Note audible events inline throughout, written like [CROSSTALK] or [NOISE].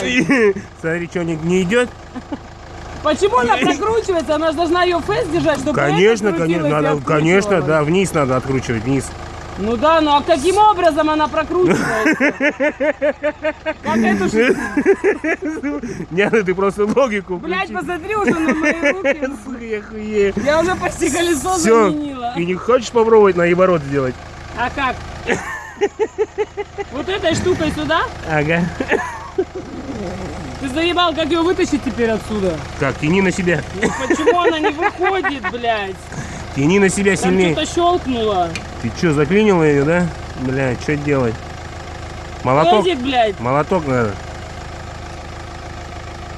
блядь. [LAUGHS] Смотри, что, не, не идет? Почему она [LAUGHS] прокручивается? Она же должна ее фейс держать, чтобы Конечно, конечно, и надо, конечно, да, вниз надо откручивать, вниз. Ну да, ну а каким образом она прокручивается? Как эту Нет, ну ты просто логику включи. посмотри уже на мои руки. [LAUGHS] Я уже почти колесо заменила. ты не хочешь попробовать на наоборот сделать? А как? Вот этой штукой сюда? Ага. Заебал, как ее вытащить теперь отсюда? Так, тяни на себя. Почему она не выходит, блядь? Тяни на себя Там сильнее. что-то щелкнуло. Ты что, заклинила ее, да? Бля, что делать? Молоток? Эдик, блядь. Молоток надо.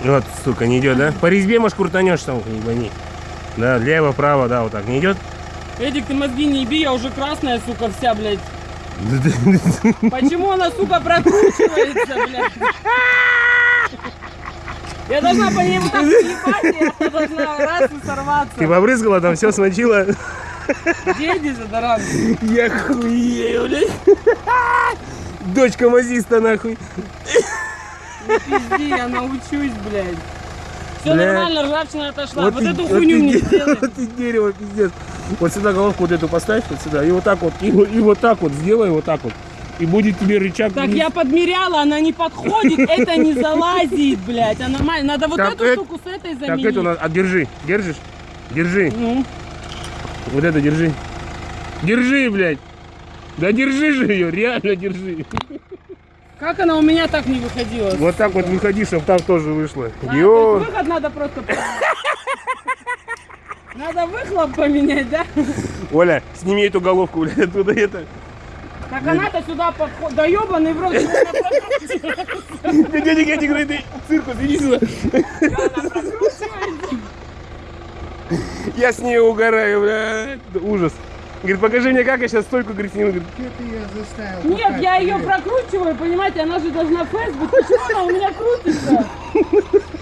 Вот, сука, не идет, да? По резьбе, может, крутанешь там, не гони. Да, лево, право, да, вот так. Не идет? Эдик, ты мозги не еби, я уже красная, сука, вся, блядь. [LAUGHS] Почему она, сука, прокручивается, блядь? Я должна по ней вот так съебать, и она должна раз и сорваться. Ты побрызгала там все смочила? Деди задаран. Я хуею, блядь. Дочка мазиста, нахуй. Не пизди, я научусь, блядь. Все Бля. нормально, ржавчина отошла. Вот, ты- эту вот хуйню мне де- [LAUGHS] сделай. Вот ты дерево, пиздец. Вот сюда головку вот эту поставь, вот сюда, и вот так вот, и, вот- и вот так вот, сделай вот так вот. И будет тебе рычаг. Так вниз. я подмеряла, она не подходит, это не залазит, блядь. Она Надо вот Так, эту э- штуку с этой Так, заменить. эту надо, а, держи, держишь? Держи, Ну, вот это держи. Держи, блядь. Да держи же ее, реально держи. как она у меня так не выходила? Вот так вот выходи, чтобы там тоже вышло. А, то Ё. есть выход надо просто поменять. Надо выхлоп поменять, да? Оля, сними эту головку, блядь, оттуда это. Так она-то сюда подходит. Да ебаный в рот. Дядя Гетти говорит, ты циркус, иди сюда. Я с ней угораю. Да Ужас. Говорит, покажи мне, как я сейчас стойку, говорит, сниму. Говорит, Где ты ее заставил? Нет, я ее прокручиваю, понимаете, она же должна быть. Почему она у меня крутится?